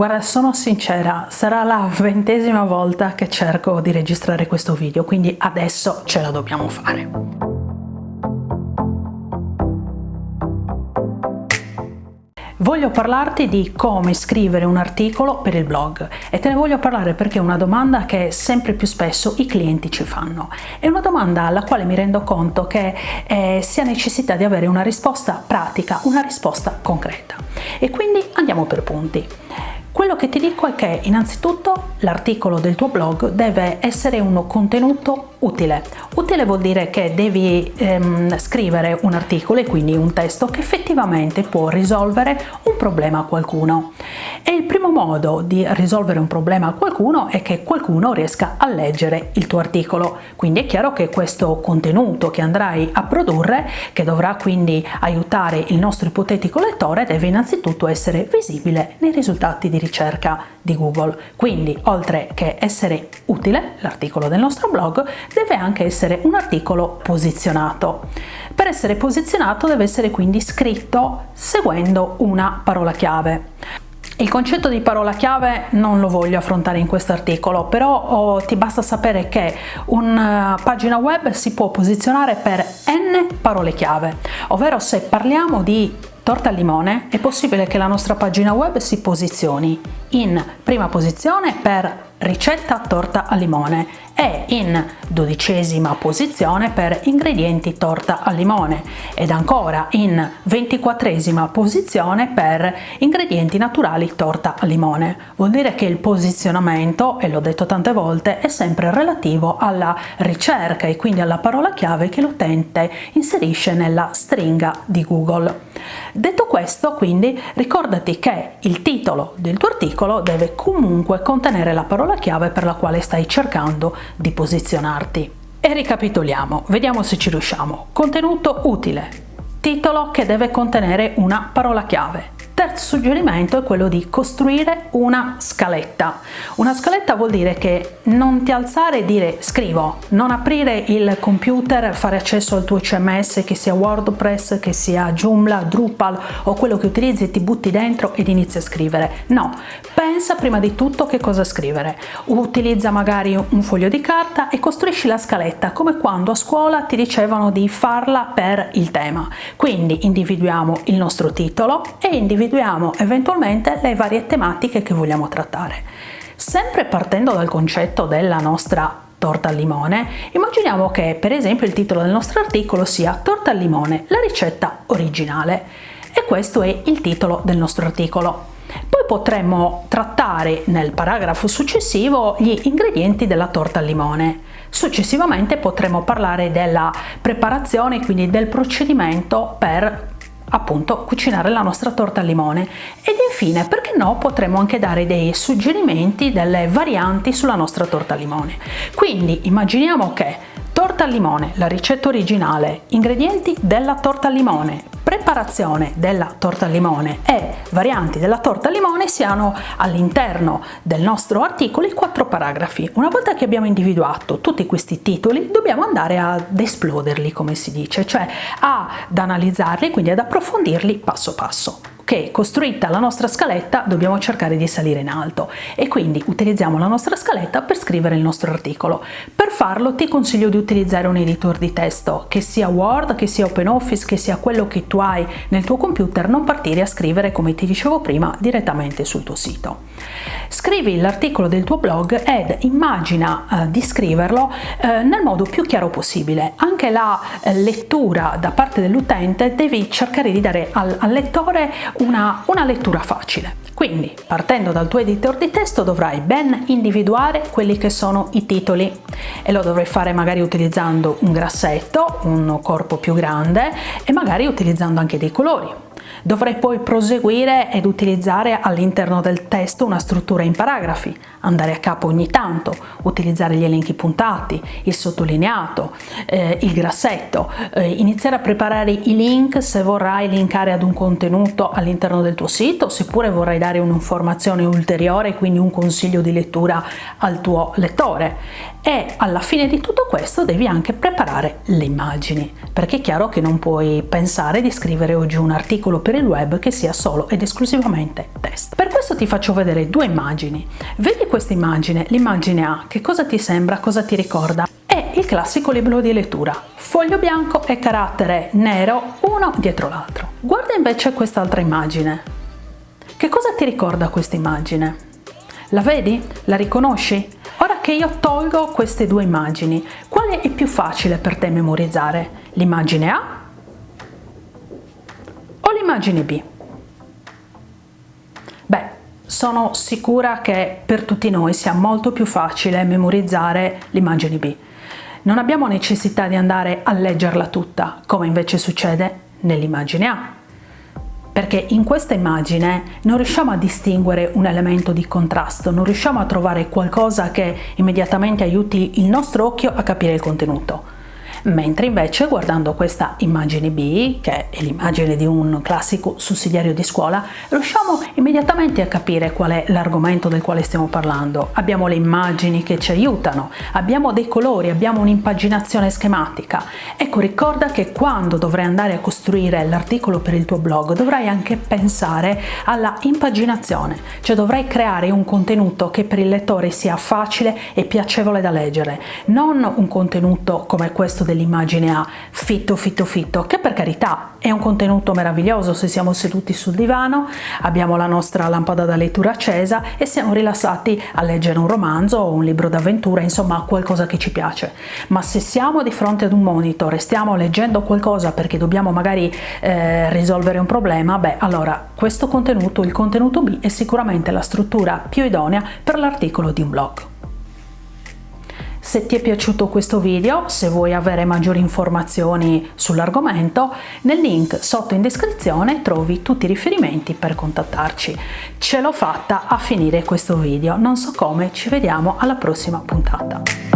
Guarda, sono sincera, sarà la ventesima volta che cerco di registrare questo video, quindi adesso ce la dobbiamo fare. Voglio parlarti di come scrivere un articolo per il blog e te ne voglio parlare perché è una domanda che sempre più spesso i clienti ci fanno. È una domanda alla quale mi rendo conto che eh, si ha necessità di avere una risposta pratica, una risposta concreta. E quindi andiamo per punti. Quello che ti dico è che innanzitutto l'articolo del tuo blog deve essere un contenuto utile. Utile vuol dire che devi ehm, scrivere un articolo e quindi un testo che effettivamente può risolvere un problema a qualcuno. E il primo modo di risolvere un problema a qualcuno è che qualcuno riesca a leggere il tuo articolo. Quindi è chiaro che questo contenuto che andrai a produrre, che dovrà quindi aiutare il nostro ipotetico lettore, deve innanzitutto essere visibile nei risultati di ricerca di Google. Quindi, oltre che essere utile, l'articolo del nostro blog deve anche essere un articolo posizionato. Per essere posizionato deve essere quindi scritto seguendo una parola chiave. Il concetto di parola chiave non lo voglio affrontare in questo articolo, però oh, ti basta sapere che una pagina web si può posizionare per n parole chiave, ovvero se parliamo di torta al limone è possibile che la nostra pagina web si posizioni in prima posizione per ricetta torta al limone e in dodicesima posizione per ingredienti torta al limone ed ancora in ventiquattresima posizione per ingredienti naturali torta al limone. Vuol dire che il posizionamento, e l'ho detto tante volte, è sempre relativo alla ricerca e quindi alla parola chiave che l'utente inserisce nella stringa di Google. Detto questo, quindi, ricordati che il titolo del tuo articolo deve comunque contenere la parola chiave per la quale stai cercando di posizionarti. E ricapitoliamo, vediamo se ci riusciamo. Contenuto utile, titolo che deve contenere una parola chiave, terzo suggerimento è quello di costruire una scaletta. Una scaletta vuol dire che non ti alzare e dire scrivo, non aprire il computer, fare accesso al tuo CMS che sia WordPress, che sia Joomla, Drupal o quello che utilizzi e ti butti dentro ed inizi a scrivere. No, pensa prima di tutto che cosa scrivere. Utilizza magari un foglio di carta e costruisci la scaletta come quando a scuola ti dicevano di farla per il tema. Quindi individuiamo il nostro titolo e individuiamo individuiamo eventualmente le varie tematiche che vogliamo trattare. Sempre partendo dal concetto della nostra torta al limone, immaginiamo che per esempio il titolo del nostro articolo sia torta al limone, la ricetta originale e questo è il titolo del nostro articolo. Poi potremmo trattare nel paragrafo successivo gli ingredienti della torta al limone. Successivamente potremo parlare della preparazione, quindi del procedimento per appunto cucinare la nostra torta al limone. Ed infine perché no potremmo anche dare dei suggerimenti delle varianti sulla nostra torta al limone. Quindi immaginiamo che torta al limone la ricetta originale. Ingredienti della torta al limone. Preparazione della torta al limone. E varianti della torta al limone siano all'interno del nostro articolo i quattro paragrafi. Una volta che abbiamo individuato tutti questi titoli dobbiamo andare ad esploderli come si dice, cioè ad analizzarli, quindi ad approfondirli passo passo. Che costruita la nostra scaletta dobbiamo cercare di salire in alto. E quindi utilizziamo la nostra scaletta per scrivere il nostro articolo. Farlo ti consiglio di utilizzare un editor di testo che sia Word, che sia OpenOffice, che sia quello che tu hai nel tuo computer, non partire a scrivere come ti dicevo prima direttamente sul tuo sito. Scrivi l'articolo del tuo blog ed immagina eh, di scriverlo eh, nel modo più chiaro possibile. Anche la eh, lettura da parte dell'utente devi cercare di dare al, al lettore una, una lettura facile. Quindi, partendo dal tuo editor di testo, dovrai ben individuare quelli che sono i titoli e lo dovrai fare magari utilizzando un grassetto, un corpo più grande e magari utilizzando anche dei colori. Dovrei poi proseguire ed utilizzare all'interno del testo una struttura in paragrafi, andare a capo ogni tanto, utilizzare gli elenchi puntati, il sottolineato, eh, il grassetto, eh, iniziare a preparare i link se vorrai linkare ad un contenuto all'interno del tuo sito, seppure vorrai dare un'informazione ulteriore, quindi un consiglio di lettura al tuo lettore. E alla fine di tutto questo devi anche preparare le immagini, perché è chiaro che non puoi pensare di scrivere oggi un articolo per per il web che sia solo ed esclusivamente testo. Per questo ti faccio vedere due immagini. Vedi questa immagine? L'immagine A, che cosa ti sembra, cosa ti ricorda? È il classico libro di lettura, foglio bianco e carattere nero uno dietro l'altro. Guarda invece quest'altra immagine. Che cosa ti ricorda questa immagine? La vedi? La riconosci? Ora che io tolgo queste due immagini, quale è più facile per te memorizzare? L'immagine A o l'immagine B? Beh, sono sicura che per tutti noi sia molto più facile memorizzare l'immagine B. Non abbiamo necessità di andare a leggerla tutta, come invece succede nell'immagine A perché in questa immagine non riusciamo a distinguere un elemento di contrasto, non riusciamo a trovare qualcosa che immediatamente aiuti il nostro occhio a capire il contenuto mentre invece guardando questa immagine B, che è l'immagine di un classico sussidiario di scuola, riusciamo immediatamente a capire qual è l'argomento del quale stiamo parlando. Abbiamo le immagini che ci aiutano, abbiamo dei colori, abbiamo un'impaginazione schematica. Ecco, ricorda che quando dovrai andare a costruire l'articolo per il tuo blog dovrai anche pensare alla impaginazione, cioè dovrai creare un contenuto che per il lettore sia facile e piacevole da leggere, non un contenuto come questo dell'immagine A fitto fitto fitto che per carità è un contenuto meraviglioso se siamo seduti sul divano abbiamo la nostra lampada da lettura accesa e siamo rilassati a leggere un romanzo o un libro d'avventura insomma qualcosa che ci piace. Ma se siamo di fronte ad un monitor e stiamo leggendo qualcosa perché dobbiamo magari eh, risolvere un problema beh allora questo contenuto il contenuto B è sicuramente la struttura più idonea per l'articolo di un blog se ti è piaciuto questo video, se vuoi avere maggiori informazioni sull'argomento, nel link sotto in descrizione trovi tutti i riferimenti per contattarci. Ce l'ho fatta a finire questo video, non so come, ci vediamo alla prossima puntata.